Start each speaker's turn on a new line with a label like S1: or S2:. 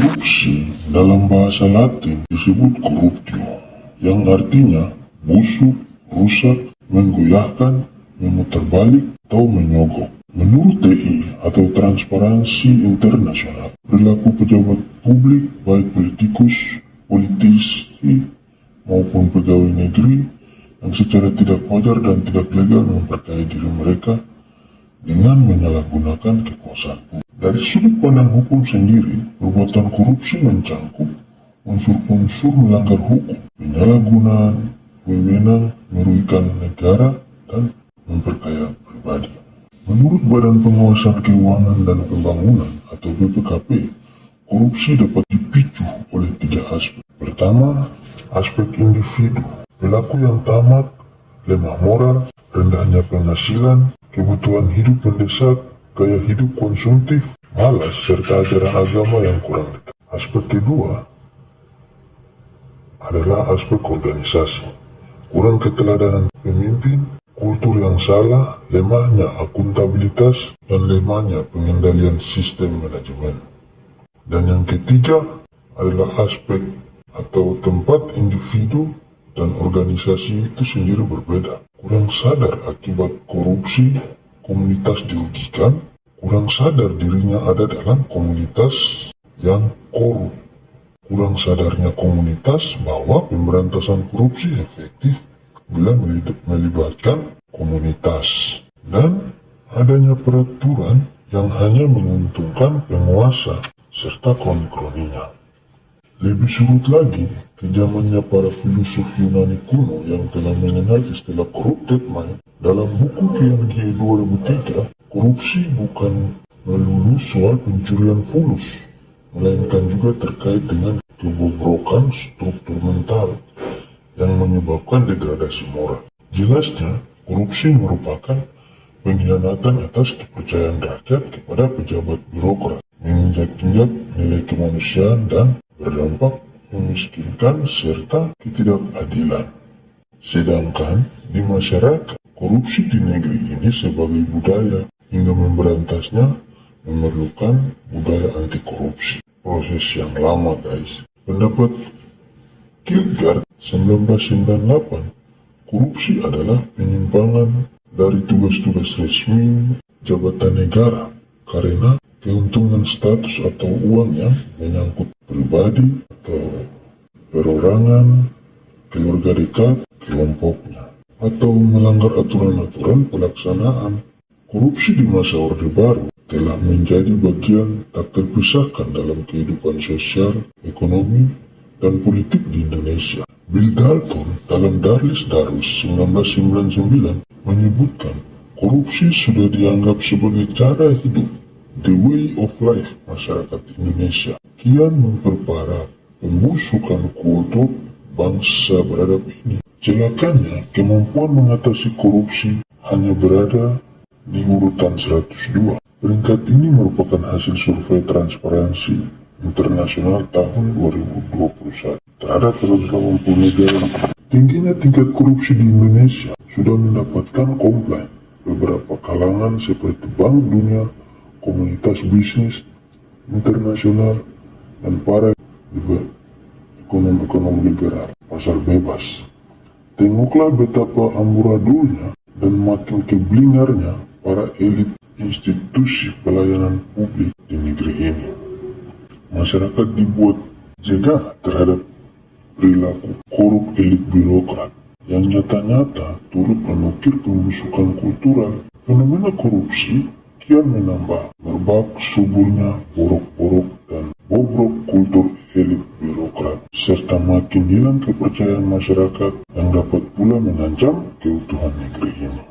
S1: Korupsi dalam bahasa Latin disebut corruptio, yang artinya busuk, rusak, menggoyahkan, memutar balik, atau menyogok. Menurut TI atau Transparansi Internasional, perilaku pejabat publik baik politikus, politisi, maupun pegawai negeri yang secara tidak wajar dan tidak legal memperkaya diri mereka dengan menyalahgunakan kekuasaan publik. Dari sudut pandang hukum sendiri, perbuatan korupsi mencangkup unsur-unsur melanggar hukum, penyalahgunaan, wewenang, merugikan negara, dan memperkaya pribadi. Menurut Badan Pengawasan Keuangan dan Pembangunan atau BPKP, korupsi dapat dipicu oleh tiga aspek. Pertama, aspek individu, pelaku yang tamat, lemah moral, rendahnya penghasilan, kebutuhan hidup mendesak, gaya hidup konsumtif, malas, serta ajaran agama yang kurang dekat. Aspek kedua adalah aspek organisasi. Kurang keteladanan pemimpin, kultur yang salah, lemahnya akuntabilitas, dan lemahnya pengendalian sistem manajemen. Dan yang ketiga adalah aspek atau tempat individu dan organisasi itu sendiri berbeda. Kurang sadar akibat korupsi, komunitas dirugikan, kurang sadar dirinya ada dalam komunitas yang korup. Kurang sadarnya komunitas bahwa pemberantasan korupsi efektif bila melibatkan komunitas dan adanya peraturan yang hanya menguntungkan penguasa serta kroni-kroninya. Lebih surut lagi ke zamannya para filosof Yunani kuno yang telah mengenal istilah corrupted mind. Dalam buku Gie 2003, korupsi bukan melulu soal pencurian fulus, melainkan juga terkait dengan kebobrokan struktur mental yang menyebabkan degradasi moral. Jelasnya, korupsi merupakan pengkhianatan atas kepercayaan rakyat kepada pejabat birokrat, menginjak-injak nilai kemanusiaan dan berdampak memiskinkan serta ketidakadilan. Sedangkan di masyarakat, korupsi di negeri ini sebagai budaya hingga memberantasnya memerlukan budaya anti korupsi. Proses yang lama guys. Pendapat Kierkegaard 1998, korupsi adalah penyimpangan dari tugas-tugas resmi jabatan negara karena keuntungan status atau uang yang menyangkut pribadi atau perorangan, keluarga dekat, kelompoknya, atau melanggar aturan-aturan pelaksanaan. Korupsi di masa Orde Baru telah menjadi bagian tak terpisahkan dalam kehidupan sosial, ekonomi, dan politik di Indonesia. Bill Dalton dalam Darlis Darus 1999 menyebutkan korupsi sudah dianggap sebagai cara hidup, the way of life masyarakat Indonesia. Kian memperparah pembusukan kultur bangsa beradab ini. Celakanya, kemampuan mengatasi korupsi hanya berada di urutan 102. Peringkat ini merupakan hasil survei transparansi internasional tahun 2021 terhadap 180 negara. Tingginya tingkat korupsi di Indonesia sudah mendapatkan komplain beberapa kalangan seperti Bank Dunia, komunitas bisnis internasional, dan para ekonom-ekonom liberal, pasar bebas. Tengoklah betapa amburadulnya dan makin keblingarnya para elit institusi pelayanan publik di negeri ini. Masyarakat dibuat jaga terhadap perilaku korup elit birokrat yang nyata-nyata turut menukir pembusukan kultural. Fenomena korupsi kian menambah merbak suburnya porok-porok dan bobrok kultur elit birokrat serta makin hilang kepercayaan masyarakat yang dapat pula mengancam keutuhan negeri ini.